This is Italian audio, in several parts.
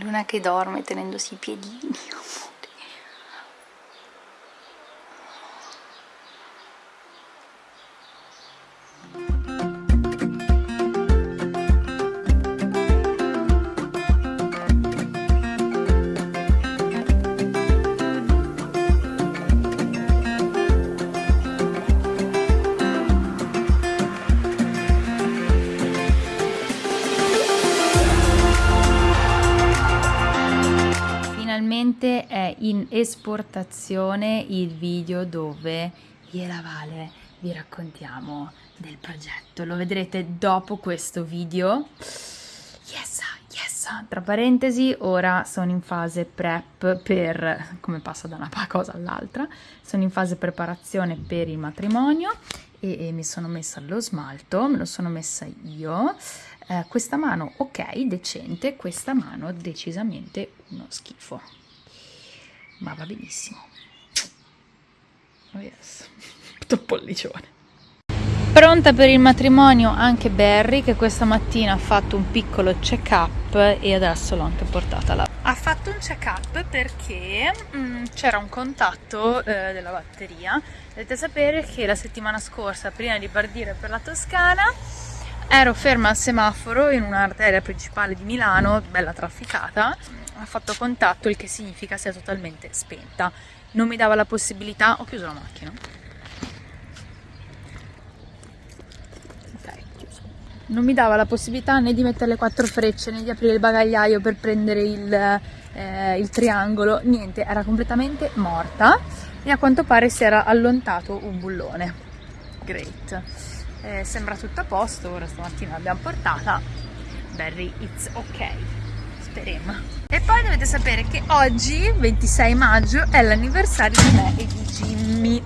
Luna che dorme tenendosi i piedini finalmente è in esportazione il video dove io Vale vi raccontiamo del progetto. Lo vedrete dopo questo video. Yes, yes. Tra parentesi, ora sono in fase prep per, come passa da una cosa all'altra, sono in fase preparazione per il matrimonio e, e mi sono messa lo smalto, me lo sono messa io. Eh, questa mano ok, decente, questa mano decisamente uno schifo, ma va benissimo. Oh yes, tutto pollicione. Pronta per il matrimonio anche Barry che questa mattina ha fatto un piccolo check up e adesso l'ho anche portata là. Ha fatto un check up perché mm, c'era un contatto eh, della batteria. Dovete sapere che la settimana scorsa, prima di partire per la Toscana, ero ferma al semaforo in un'arteria principale di Milano, bella trafficata, ha fatto contatto, il che significa sia totalmente spenta. Non mi dava la possibilità, ho chiuso la macchina. Non mi dava la possibilità né di mettere le quattro frecce né di aprire il bagagliaio per prendere il, eh, il triangolo, niente, era completamente morta e a quanto pare si era allontato un bullone. Great eh, sembra tutto a posto, ora stamattina l'abbiamo portata, Barry it's ok, speriamo. E poi dovete sapere che oggi, 26 maggio, è l'anniversario di me e di Jimmy.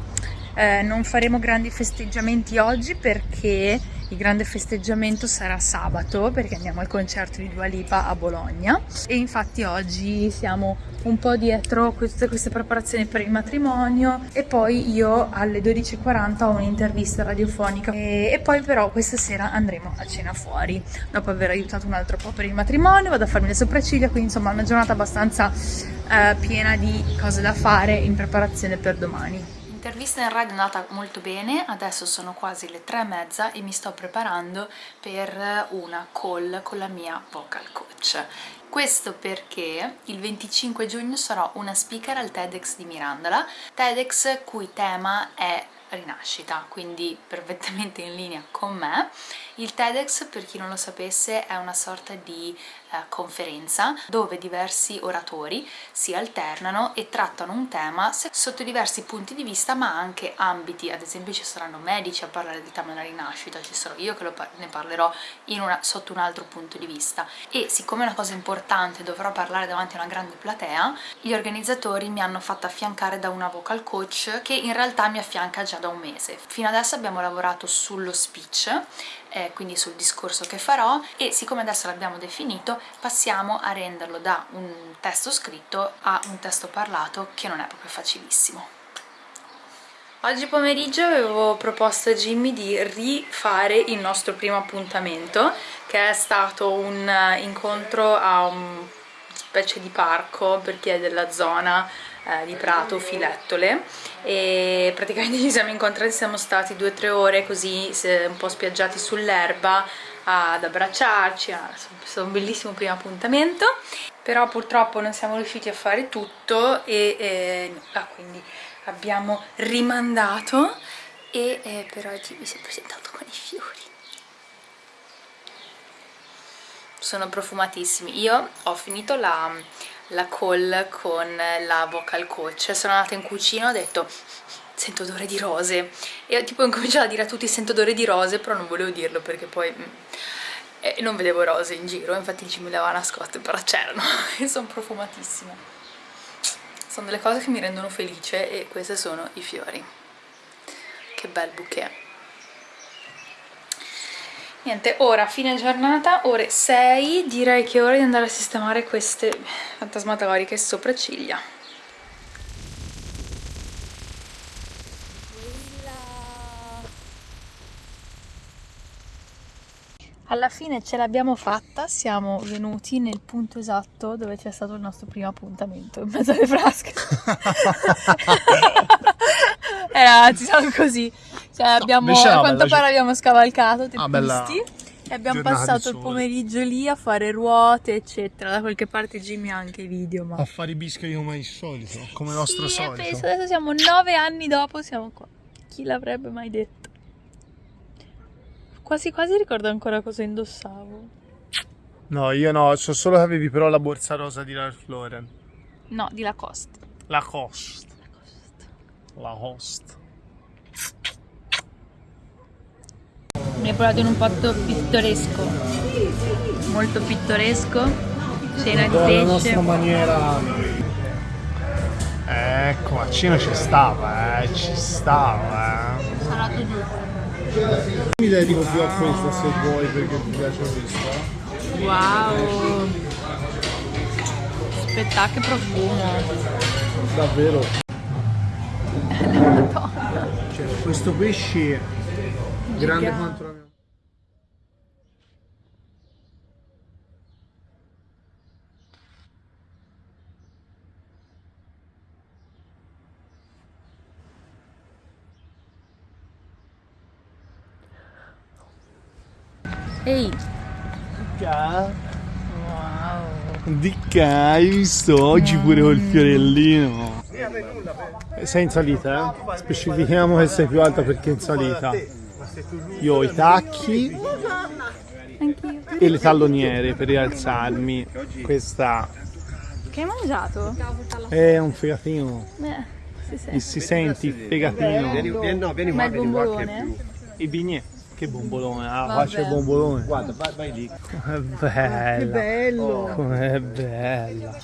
Eh, non faremo grandi festeggiamenti oggi perché il grande festeggiamento sarà sabato perché andiamo al concerto di Dua Lipa a Bologna. E infatti oggi siamo un po' dietro queste, queste preparazioni per il matrimonio. E poi io alle 12.40 ho un'intervista radiofonica. E, e, poi però questa sera andremo a cena fuori. Dopo aver aiutato un altro po' per il matrimonio vado a farmi le sopracciglia. Quindi insomma una giornata abbastanza eh, piena di cose da fare in preparazione per domani L'intervista in radio è andata molto bene, adesso sono quasi le tre e mezza e mi sto preparando per una call con la mia vocal coach. Questo perché il 25 giugno sarò una speaker al TEDx di Mirandola, TEDx cui tema è rinascita, quindi perfettamente in linea con me. Il TEDx, per chi non lo sapesse, è una sorta di eh, conferenza dove diversi oratori si alternano e trattano un tema sotto diversi punti di vista ma anche ambiti, ad esempio ci saranno medici a parlare del tema della rinascita, ci sarò io che par ne parlerò una, sotto un altro punto di vista e siccome è una cosa importante dovrò parlare davanti a una grande platea, gli organizzatori mi hanno fatto affiancare da una vocal coach che in realtà mi affianca già da un mese. Fino adesso abbiamo lavorato sullo speech eh, quindi sul discorso che farò e siccome adesso l'abbiamo definito passiamo a renderlo da un testo scritto a un testo parlato che non è proprio facilissimo. Oggi pomeriggio avevo proposto a Jimmy di rifare il nostro primo appuntamento che è stato un incontro a un specie di parco per chi è della zona eh, di Prato, Filettole. E praticamente ci siamo incontrati, siamo stati due o tre ore così un po' spiaggiati sull'erba ad abbracciarci, è stato un bellissimo primo appuntamento. Però purtroppo non siamo riusciti a fare tutto e eh, ah, quindi abbiamo rimandato e eh, per oggi mi si è presentato con i fiori. Sono profumatissimi. Io ho finito la la call con la vocal coach. Sono andata in cucina e ho detto sento odore di rose. E ho tipo incominciato a dire a tutti sento odore di rose però non volevo dirlo perché poi mm, eh, non vedevo rose in giro. Infatti ci le aveva nascoste però c'erano. E sono profumatissime sono delle cose che mi rendono felice e questi sono i fiori. Che bel bouquet Niente, ora fine giornata, ore 6, direi che è ora di andare a sistemare queste fantasmagoriche sopracciglia. alla fine ce l'abbiamo fatta, siamo venuti nel punto esatto dove c'è stato il nostro primo appuntamento, in mezzo alle frasche. eh ragazzi, siamo così. Cioè, abbiamo, a quanto pare abbiamo scavalcato teppisti ah, e abbiamo passato il pomeriggio lì a fare ruote, eccetera. Da qualche parte Jimmy ha anche i video, ma... A fare i biscotti come il solito, come il nostro sì, solito. Penso, adesso siamo nove anni dopo, siamo qua. Chi l'avrebbe mai detto? Quasi quasi ricordo ancora cosa indossavo. No, io no, so solo che avevi però la borsa rosa di Ralph Lauren. No, di Lacoste. Lacoste. Lacoste. Lacoste. Mi hai portato in un posto pittoresco. Molto pittoresco. Cena di pesce. La nostra maniera. Ecco, a cena ci stava, eh, ci stava, eh. Salato. Mi dedico più a questa se vuoi perché ti piace questa. Wow! Aspetta che profumo! Davvero? Madonna! Cioè, questo pesce grande quanto la mia. Ehi! Dica. Wow! Dica, hai visto? Oggi pure col fiorellino. Sei in salita, eh? Specifichiamo che sei più alta perché è in salita. Io ho i tacchi Anch'io. e le talloniere per rialzarmi. Questa Che hai mangiato? è un fegatino. Beh, si sente. si senti il fegatino. Vieni, vieni, no, vieni Ma qua, il vieni qua che è bombolone? più. I bignè. Che bombolone, ah, Vabbè. qua c'è il bombolone. Guarda, vai, vai lì. Com'è bella. Che bello! Com'è bella.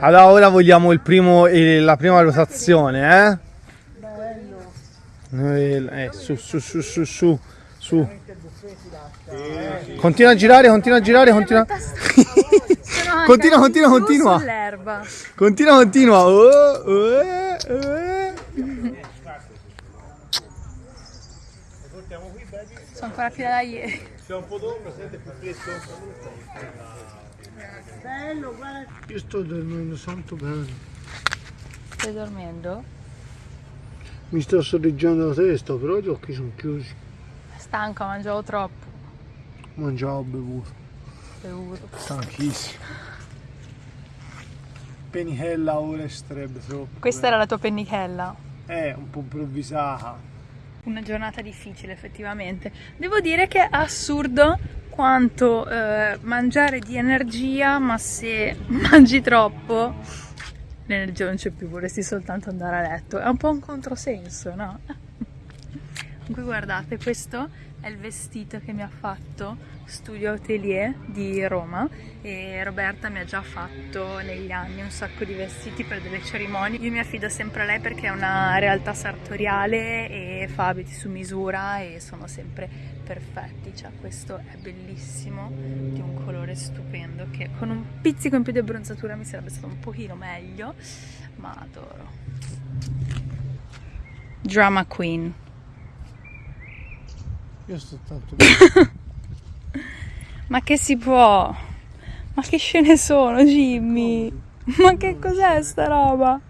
Allora ora vogliamo il primo, la prima rotazione, eh? Bello. Eh, su, su, su, su, su, su. Continua a girare, continua a girare, continua. Continua, continua, continua. Continua, continua. Oh, eh, eh. Sono ancora fila da ieri. Io sto dormendo santo bene. Stai dormendo? Mi sto sorreggendo la testa, però gli occhi sono chiusi. Stanco, mangiavo troppo. Mangiavo, bevuto. Bevuto. Stanchissimo. Penichella ora estrebbe troppo. Questa era la tua pennichella. È un po' improvvisata. Una giornata difficile effettivamente. Devo dire che è assurdo quanto eh, mangiare di energia, ma se mangi troppo l'energia non c'è più, vorresti soltanto andare a letto. È un po' un controsenso, no? Comunque guardate, questo è il vestito che mi ha fatto Studio Atelier di Roma e Roberta mi ha già fatto negli anni un sacco di vestiti per delle cerimonie. Io mi affido sempre a lei perché è una realtà sartoriale e fa abiti su misura e sono sempre perfetti. Cioè questo è bellissimo, di un colore stupendo che con un pizzico in più di abbronzatura mi sarebbe stato un pochino meglio, ma adoro. Drama Queen. Io sto tanto bene. Ma che si può? Ma che scene sono, Jimmy? Ma che cos'è sta roba?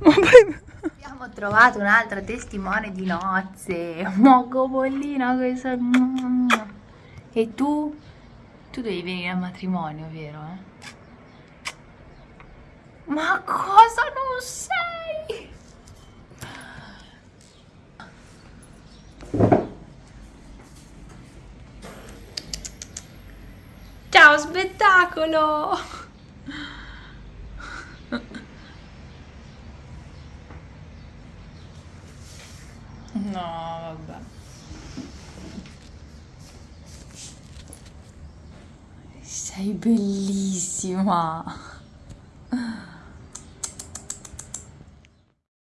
Ma poi... Abbiamo trovato un'altra testimone di nozze, Moco Pollina questa. E tu? Tu devi venire al matrimonio, vero? eh? Ma cosa non sei? Ciao spettacolo! No, vabbè. Sei bellissima!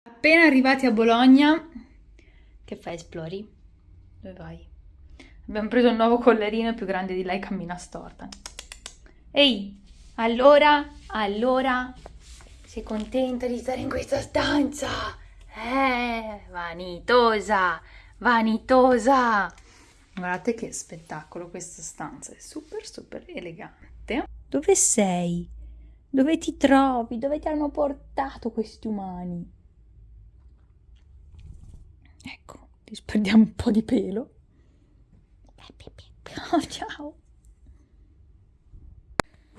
Appena arrivati a Bologna, che fai, esplori? Dove vai? Abbiamo preso un nuovo collarino più grande di lei, cammina storta. Ehi, allora, allora, sei contenta di stare in questa stanza? Eh, vanitosa, vanitosa. Guardate che spettacolo questa stanza, è super super elegante. Dove sei? Dove ti trovi? Dove ti hanno portato questi umani? Ecco, ti sperdiamo un po' di pelo. Oh, ciao.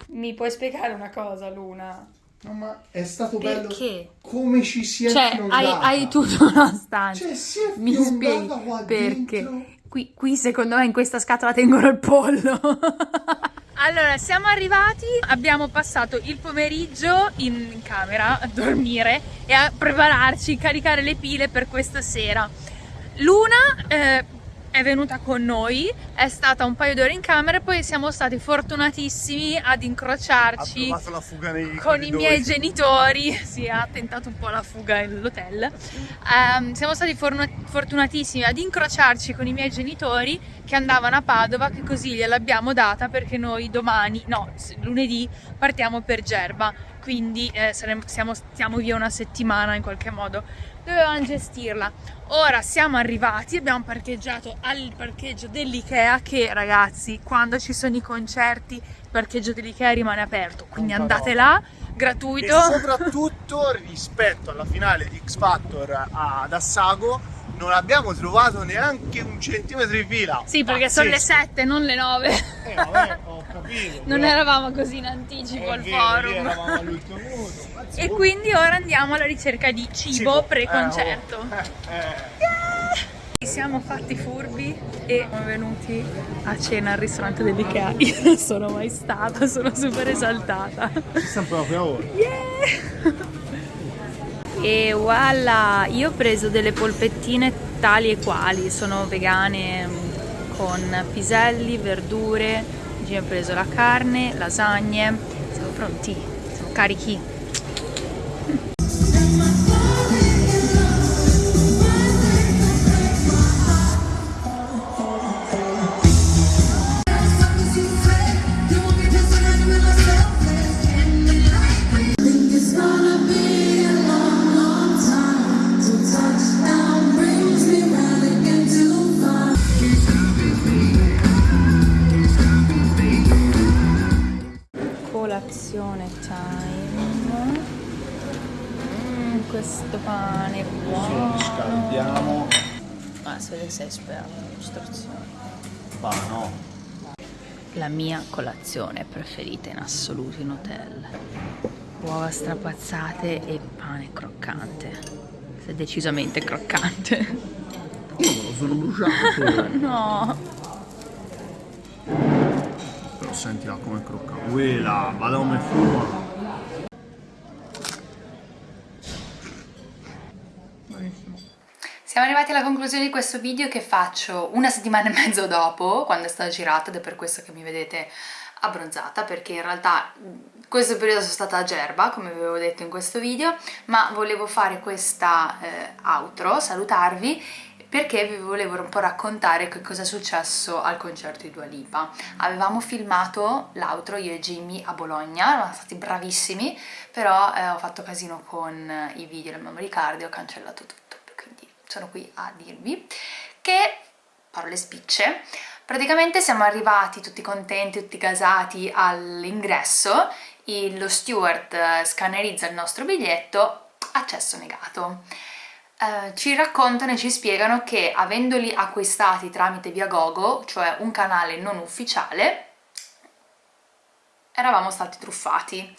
Mi puoi spiegare una cosa, Luna? No, ma è stato Perché? bello come ci si è Cioè, hai, hai tutto una stanza. Cioè, si è Mi spieghi qua perché? dentro. Qui, qui secondo me in questa scatola tengono il pollo. allora, siamo arrivati, abbiamo passato il pomeriggio in, in camera a dormire e a prepararci, caricare le pile per questa sera. Luna eh, è venuta con noi, è stata un paio d'ore in camera e poi siamo stati fortunatissimi ad incrociarci con i miei genitori, si ha tentato un po' la fuga nell'hotel. Ehm, siamo stati fortunatissimi ad incrociarci con i miei genitori che andavano a Padova, che così gliel'abbiamo data perché noi domani, no, lunedì partiamo per Gerba, quindi eh, saremo- siamo, stiamo via una settimana in qualche modo. Dovevamo gestirla. Ora siamo arrivati, abbiamo parcheggiato al parcheggio dell'Ikea che ragazzi, quando ci sono i concerti, il parcheggio dell'Ikea rimane aperto, quindi Non andate parola. là, gratuito. E soprattutto rispetto alla finale di X Factor ad Assago non abbiamo trovato neanche un centimetro di fila. Sì, perché sono le Pazzesco. 7, non le 9. Eh, vabbè, ho capito. Non però eravamo così in anticipo al forum. eravamo all'ultimo minuto. E insomma, quindi ora andiamo alla ricerca di cibo, cibo. pre-concerto. Eh, oh, eh, Ci siamo fatti furbi e siamo venuti a cena al ristorante dell'Ikea. Io non sono mai stata, sono super esaltata. eh. Ci stiamo proprio ora. E voilà, io ho preso delle polpettine tali e quali, sono vegane mm, con piselli, verdure, ha preso la carne, lasagne, siamo pronti, siamo carichi. No. La mia colazione preferita in assoluto in hotel. Uova strapazzate e pane croccante. È decisamente croccante. Sono bruciato. No. Però sentila come crocca. Quella, vada come fuma. Siamo arrivati alla conclusione di questo video che faccio una settimana e mezzo dopo, quando è stato girato, ed è per questo che mi vedete abbronzata, perché in realtà questo periodo sono stata a Gerba, come vi avevo detto in questo video, ma volevo fare questa eh, outro, salutarvi, perché vi volevo un po' raccontare che cosa è successo al concerto di Dua Lipa. Avevamo filmato l'outro io e Jimmy a Bologna, eravamo stati bravissimi, però eh, ho fatto casino con i video del memory card e ho cancellato tutto, sono qui a dirvi che, parole spicce, praticamente siamo arrivati tutti contenti, tutti gasati all'ingresso, lo steward eh, scannerizza il nostro biglietto, accesso negato. Eh, ci raccontano e ci spiegano che avendoli acquistati tramite Viagogo, cioè un canale non ufficiale, eravamo stati truffati.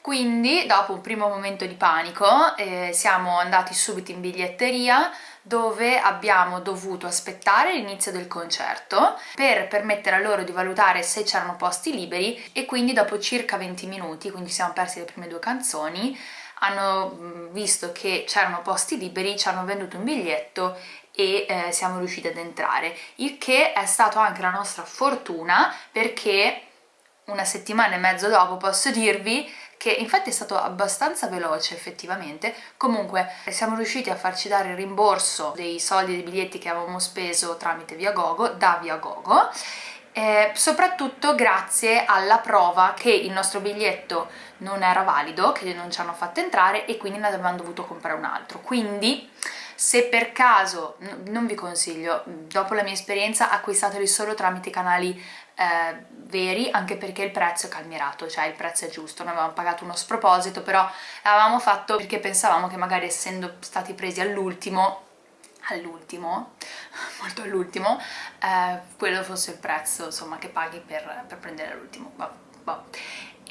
Quindi, dopo un primo momento di panico, eh, siamo andati subito in biglietteria dove abbiamo dovuto aspettare l'inizio del concerto per permettere a loro di valutare se c'erano posti liberi e quindi dopo circa 20 minuti, quindi siamo persi le prime due canzoni, hanno mh, visto che c'erano posti liberi, ci hanno venduto un biglietto e eh, siamo riusciti ad entrare, il che è stato anche la nostra fortuna perché una settimana e mezzo dopo posso dirvi che infatti è stato abbastanza veloce effettivamente, comunque siamo riusciti a farci dare il rimborso dei soldi dei biglietti che avevamo speso tramite Viagogo, da Viagogo, eh, soprattutto grazie alla prova che il nostro biglietto non era valido, che non ci hanno fatto entrare e quindi ne avevamo dovuto comprare un altro, quindi se per caso, non vi consiglio, dopo la mia esperienza acquistateli solo tramite canali eh, veri anche perché il prezzo è calmierato, cioè il prezzo è giusto, noi avevamo pagato uno sproposito però l'avevamo fatto perché pensavamo che magari essendo stati presi all'ultimo all'ultimo, molto all'ultimo, eh, quello fosse il prezzo insomma che paghi per, per prendere all'ultimo, vabbè, vabbè.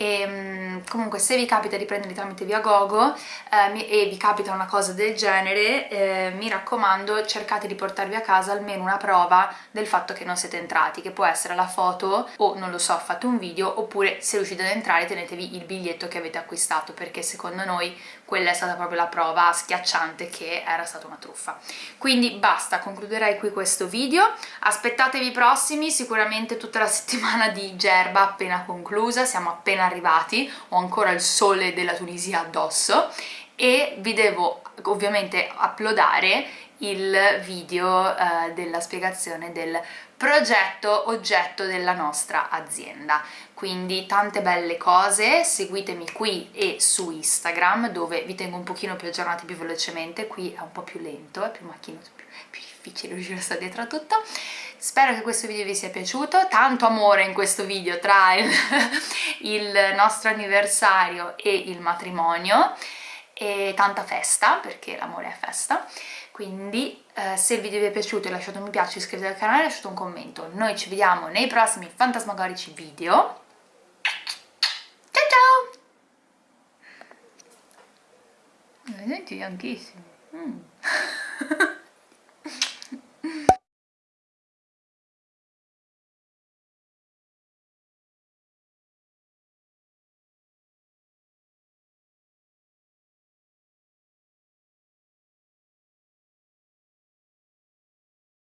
E, mm, comunque se vi capita di prenderli tramite Viagogo eh, mi- e vi capita una cosa del genere eh, mi raccomando cercate di portarvi a casa almeno una prova del fatto che non siete entrati che può essere la foto o non lo so fate un video oppure se riuscite ad entrare tenetevi il biglietto che avete acquistato perché secondo noi quella è stata proprio la prova schiacciante che era stata una truffa. Quindi basta concluderei qui questo video. Aspettatevi i prossimi sicuramente tutta la settimana di Gerba appena conclusa siamo appena arrivati ho ancora il sole della Tunisia addosso e vi devo ovviamente uploadare il video eh, della spiegazione del progetto oggetto della nostra azienda. Quindi tante belle cose seguitemi qui e su Instagram dove vi tengo un pochino più aggiornati più velocemente. Qui è un po' più lento, è più macchinoso, più, più difficile riuscire a stare dietro a tutto. Spero che questo video vi sia piaciuto. Tanto amore in questo video tra il, il nostro anniversario e il matrimonio e tanta festa perché l'amore è festa quindi eh, se il video vi è piaciuto lasciate un mi piace, iscrivetevi al canale e lasciate un commento noi ci vediamo nei prossimi fantasmagorici video ciao ciao! Vedete, anchissimi. Mm.